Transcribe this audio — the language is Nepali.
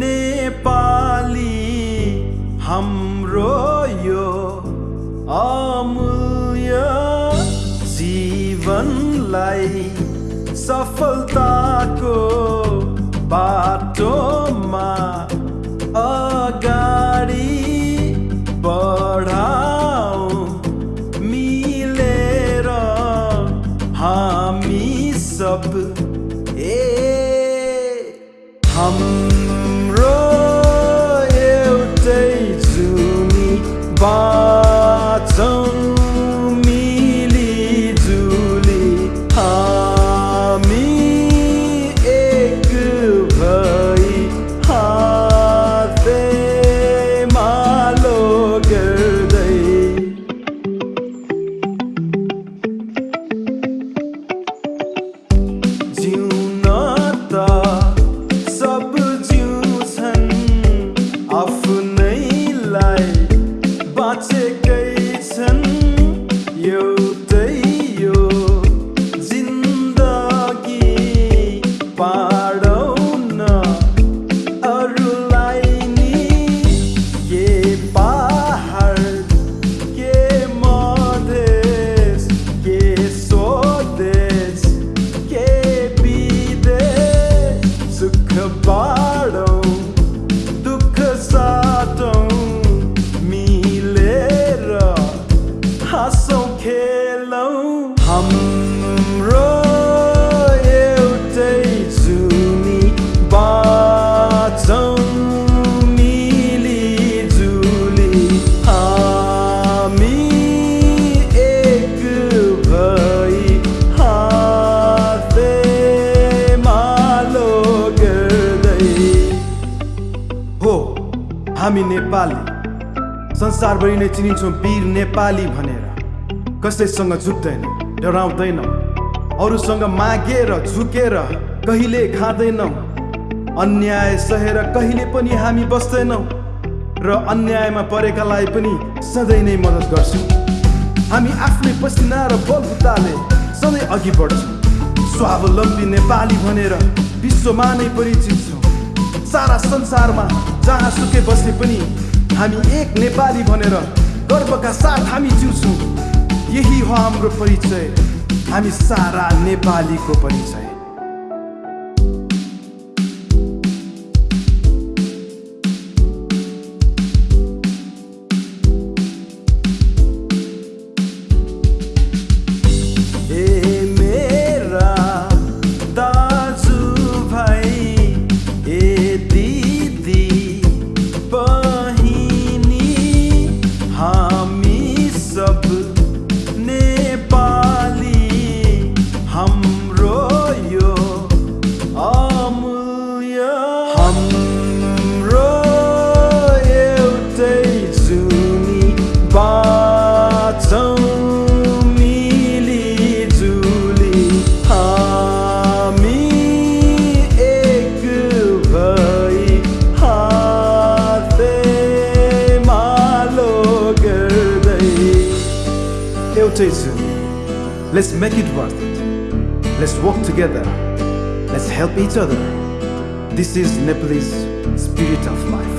नेपाली हाम्रो यो अमूल्य जीवनलाई सफलताको बाटोमा अगाडि हाम्रो gates and हामी नेपाली। संसारभरि नै चिनिन्छौँ वीर नेपाली भनेर। कसैसँग झुक्दैनौँ डराउँदैनौँ। अरूसँग मागेर झुकेर कहिले खाँदैनौँ। अन्याय सहेर कहिले पनि हामी बस्दैनौँ। र अन्यायमा परेकालाई पनि सधैँ नै मद्दत गर्छौँ। हामी आफ्नै पसिना र बलबुताले सधैँ अघि बढ्छौँ। स्वावलम्बी नेपाली भनेर विश्वमा नै परिचित सारा संसारमा जहाँ सुके बसे पनि हामी एक नेपाली भनेर गर्वका साथ हामी जिउँछौँ। यही हो हाम्रो परिचय। हामी सारा नेपालीको परिचय। Let's make it worth it. Let's work together. Let's help each other. This is Nepalese spirit of life.